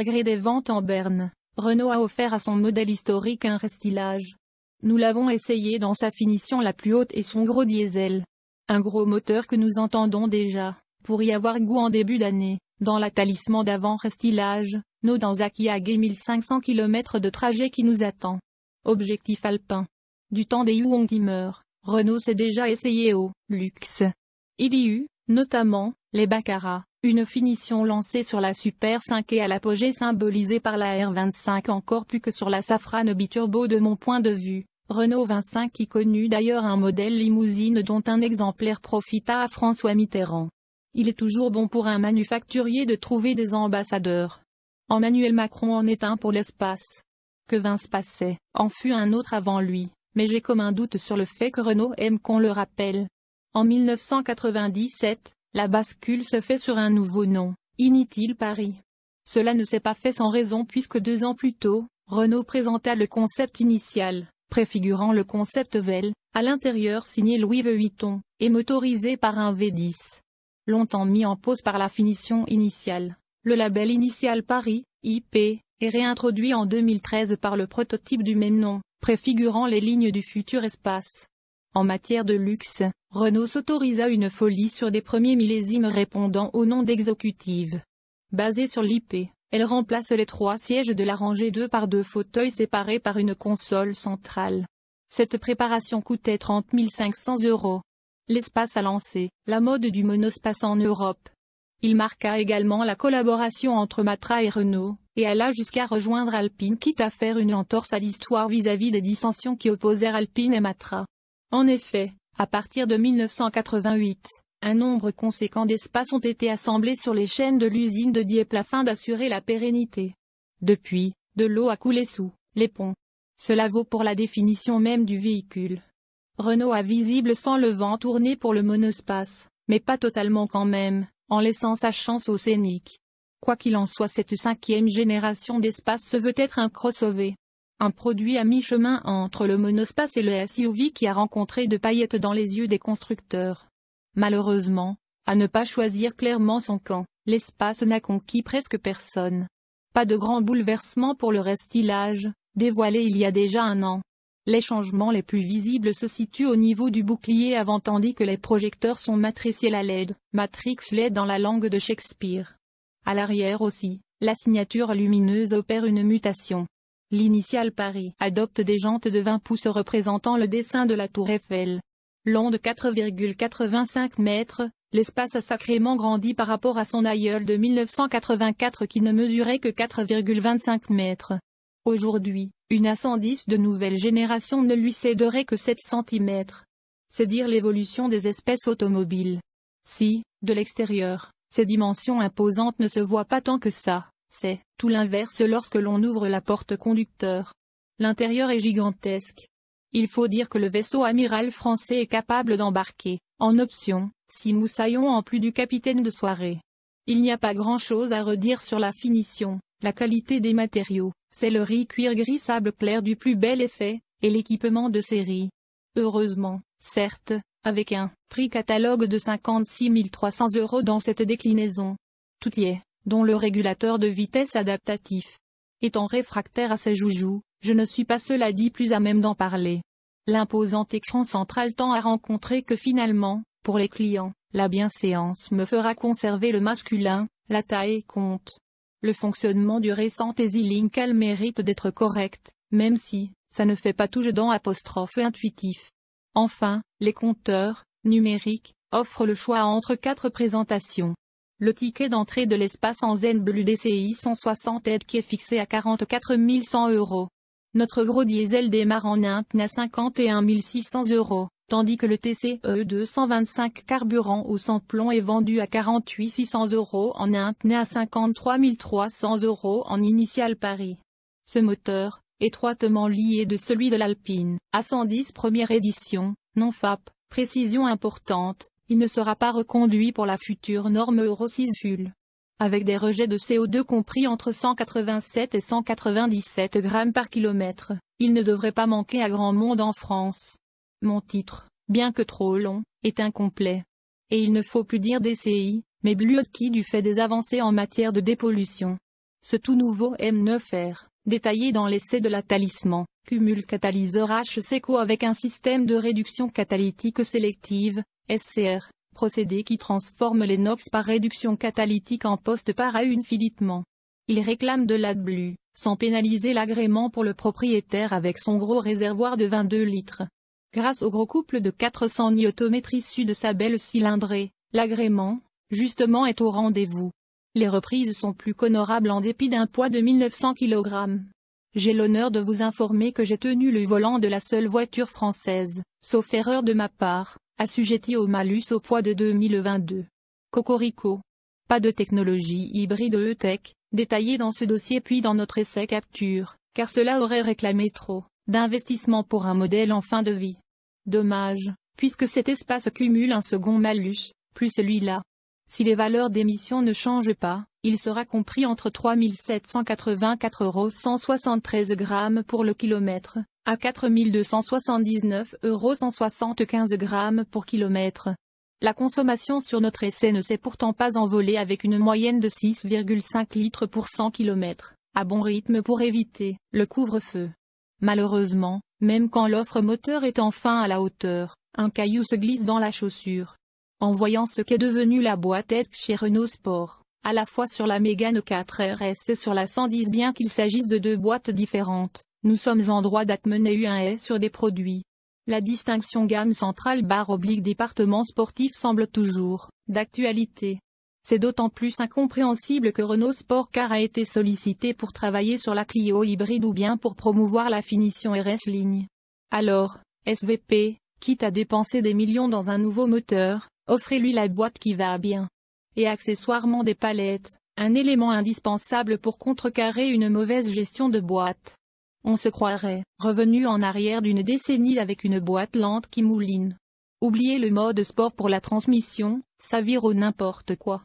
Malgré des ventes en berne, Renault a offert à son modèle historique un restylage. Nous l'avons essayé dans sa finition la plus haute et son gros diesel. Un gros moteur que nous entendons déjà, pour y avoir goût en début d'année, dans la talisman d'avant restylage, nos dans Akiage 1500 km de trajet qui nous attend. Objectif alpin. Du temps des meurt. Renault s'est déjà essayé au luxe. Il y eut, notamment, les Baccarat, une finition lancée sur la Super 5 et à l'apogée symbolisée par la R25 encore plus que sur la Safrane biturbo de mon point de vue. Renault 25 qui connut d'ailleurs un modèle limousine dont un exemplaire profita à François Mitterrand. Il est toujours bon pour un manufacturier de trouver des ambassadeurs. Emmanuel Macron en est un pour l'espace. Que Vince passait, en fut un autre avant lui, mais j'ai comme un doute sur le fait que Renault aime qu'on le rappelle. En 1997, la bascule se fait sur un nouveau nom, Initil Paris. Cela ne s'est pas fait sans raison puisque deux ans plus tôt, Renault présenta le concept initial, préfigurant le concept VEL, à l'intérieur signé Louis Vuitton, et motorisé par un V10. Longtemps mis en pause par la finition initiale, le label initial Paris, IP, est réintroduit en 2013 par le prototype du même nom, préfigurant les lignes du futur espace. En matière de luxe, Renault s'autorisa une folie sur des premiers millésimes répondant au nom d'exécutive. Basée sur l'IP, elle remplace les trois sièges de la rangée 2 par deux fauteuils séparés par une console centrale. Cette préparation coûtait 30 500 euros. L'espace a lancé la mode du monospace en Europe. Il marqua également la collaboration entre Matra et Renault, et alla jusqu'à rejoindre Alpine quitte à faire une entorse à l'histoire vis-à-vis des dissensions qui opposèrent Alpine et Matra. En effet, à partir de 1988, un nombre conséquent d'espaces ont été assemblés sur les chaînes de l'usine de Dieppe afin d'assurer la pérennité. Depuis, de l'eau a coulé sous les ponts. Cela vaut pour la définition même du véhicule. Renault a visible sans le vent tourné pour le monospace, mais pas totalement quand même, en laissant sa chance au scénic. Quoi qu'il en soit cette cinquième génération d'espace se veut être un crossover, un produit à mi-chemin entre le monospace et le SUV qui a rencontré de paillettes dans les yeux des constructeurs. Malheureusement, à ne pas choisir clairement son camp, l'espace n'a conquis presque personne. Pas de grand bouleversement pour le restylage, dévoilé il y a déjà un an. Les changements les plus visibles se situent au niveau du bouclier avant tandis que les projecteurs sont matriciels à LED, Matrix LED dans la langue de Shakespeare. À l'arrière aussi, la signature lumineuse opère une mutation. L'initial Paris adopte des jantes de 20 pouces représentant le dessin de la tour Eiffel. Long de 4,85 mètres, l'espace a sacrément grandi par rapport à son aïeul de 1984 qui ne mesurait que 4,25 mètres. Aujourd'hui, une A110 de nouvelle génération ne lui céderait que 7 cm. C'est dire l'évolution des espèces automobiles. Si, de l'extérieur, ces dimensions imposantes ne se voient pas tant que ça. C'est tout l'inverse lorsque l'on ouvre la porte conducteur. L'intérieur est gigantesque. Il faut dire que le vaisseau amiral français est capable d'embarquer, en option, six moussaillons en plus du capitaine de soirée. Il n'y a pas grand-chose à redire sur la finition, la qualité des matériaux, c'est le riz cuir gris sable clair du plus bel effet, et l'équipement de série. Heureusement, certes, avec un prix catalogue de 56 300 euros dans cette déclinaison. Tout y est dont le régulateur de vitesse adaptatif. Étant réfractaire à ces joujoux, je ne suis pas cela dit plus à même d'en parler. L'imposant écran central tend à rencontrer que finalement, pour les clients, la bienséance me fera conserver le masculin, la taille compte. Le fonctionnement du récent EasyLink mérite d'être correct, même si, ça ne fait pas tout dans apostrophe intuitif. Enfin, les compteurs, numériques, offrent le choix entre quatre présentations. Le ticket d'entrée de l'espace en Zen Blue DCI 160 aide qui est fixé à 44 100 euros. Notre gros diesel démarre en Inde à 51 600 euros, tandis que le TCE 225 carburant au sans plomb est vendu à 48 600 euros en Inde à 53 300 euros en Initial Paris. Ce moteur, étroitement lié de celui de l'Alpine, à 110 première édition, non FAP, précision importante, il ne sera pas reconduit pour la future norme Euro 6 Fuel. Avec des rejets de CO2 compris entre 187 et 197 grammes par kilomètre, il ne devrait pas manquer à grand monde en France. Mon titre, bien que trop long, est incomplet. Et il ne faut plus dire DCI, mais Bluetki du fait des avancées en matière de dépollution. Ce tout nouveau M9R, détaillé dans l'essai de la Talisman, cumule catalyseur HCECO avec un système de réduction catalytique sélective, SCR, procédé qui transforme les NOx par réduction catalytique en poste par filetement. Il réclame de l'AdBlue, sans pénaliser l'agrément pour le propriétaire avec son gros réservoir de 22 litres. Grâce au gros couple de 400 Nm issu de sa belle cylindrée, l'agrément, justement est au rendez-vous. Les reprises sont plus qu'honorables en dépit d'un poids de 1900 kg. J'ai l'honneur de vous informer que j'ai tenu le volant de la seule voiture française, sauf erreur de ma part, assujetti au malus au poids de 2022. Cocorico. Pas de technologie hybride E-Tech, détaillée dans ce dossier puis dans notre essai capture, car cela aurait réclamé trop d'investissement pour un modèle en fin de vie. Dommage, puisque cet espace cumule un second malus, plus celui-là. Si les valeurs d'émission ne changent pas, il sera compris entre 3784 euros 173 grammes pour le kilomètre, à 4279 euros 175 grammes pour kilomètre. La consommation sur notre essai ne s'est pourtant pas envolée avec une moyenne de 6,5 litres pour 100 km, à bon rythme pour éviter le couvre-feu. Malheureusement, même quand l'offre moteur est enfin à la hauteur, un caillou se glisse dans la chaussure. En voyant ce qu'est devenu la boîte chez Renault Sport, à la fois sur la Mégane 4 RS et sur la 110 bien qu'il s'agisse de deux boîtes différentes, nous sommes en droit d'atmener un S sur des produits. La distinction gamme centrale barre oblique département sportif semble toujours d'actualité. C'est d'autant plus incompréhensible que Renault Sport Car a été sollicité pour travailler sur la Clio hybride ou bien pour promouvoir la finition RS ligne. Alors, SVP, quitte à dépenser des millions dans un nouveau moteur, offrez-lui la boîte qui va bien. Et accessoirement des palettes, un élément indispensable pour contrecarrer une mauvaise gestion de boîte. On se croirait revenu en arrière d'une décennie avec une boîte lente qui mouline. Oubliez le mode sport pour la transmission, ça vire au n'importe quoi.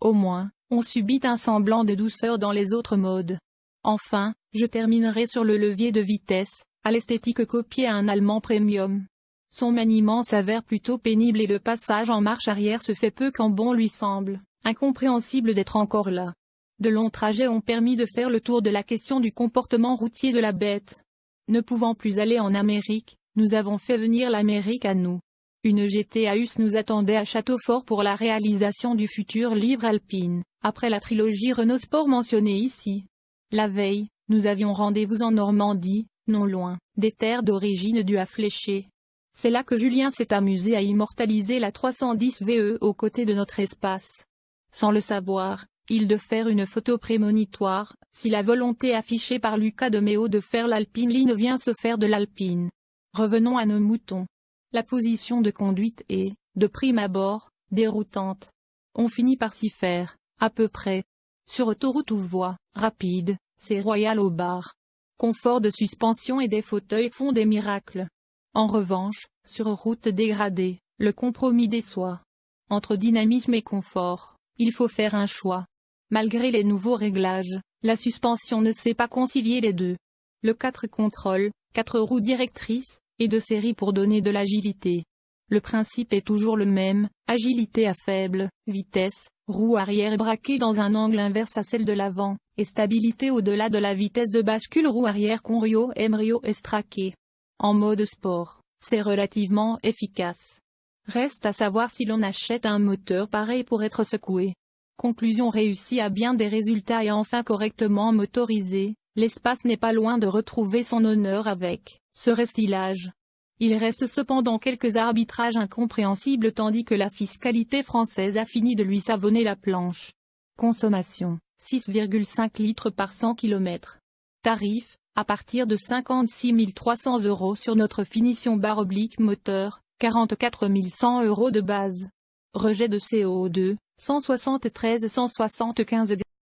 Au moins, on subit un semblant de douceur dans les autres modes. Enfin, je terminerai sur le levier de vitesse, à l'esthétique copiée à un allemand premium. Son maniement s'avère plutôt pénible et le passage en marche arrière se fait peu quand bon lui semble, incompréhensible d'être encore là. De longs trajets ont permis de faire le tour de la question du comportement routier de la bête. Ne pouvant plus aller en Amérique, nous avons fait venir l'Amérique à nous. Une GTAUS nous attendait à Châteaufort pour la réalisation du futur livre alpine, après la trilogie Renault Sport mentionnée ici. La veille, nous avions rendez-vous en Normandie, non loin, des terres d'origine du à. C'est là que Julien s'est amusé à immortaliser la 310 VE aux côtés de notre espace. Sans le savoir, il de faire une photo prémonitoire, si la volonté affichée par Lucas de Méo de faire l'Alpine Line vient se faire de l'Alpine. Revenons à nos moutons. La position de conduite est, de prime abord, déroutante. On finit par s'y faire, à peu près. Sur autoroute ou voie, rapide, c'est royal au bar. Confort de suspension et des fauteuils font des miracles. En revanche, sur route dégradée, le compromis déçoit. Entre dynamisme et confort, il faut faire un choix. Malgré les nouveaux réglages, la suspension ne sait pas concilier les deux. Le 4 contrôle, 4 roues directrices, et de série pour donner de l'agilité. Le principe est toujours le même, agilité à faible vitesse, roue arrière braquée dans un angle inverse à celle de l'avant, et stabilité au-delà de la vitesse de bascule roue arrière conrio embryo estraqué. En mode sport, c'est relativement efficace. Reste à savoir si l'on achète un moteur pareil pour être secoué. Conclusion réussie à bien des résultats et enfin correctement motorisé, l'espace n'est pas loin de retrouver son honneur avec ce restylage. Il reste cependant quelques arbitrages incompréhensibles tandis que la fiscalité française a fini de lui savonner la planche. Consommation, 6,5 litres par 100 km. Tarif, à partir de 56 300 euros sur notre finition barre oblique moteur, 44 100 euros de base. Rejet de CO2, 173-175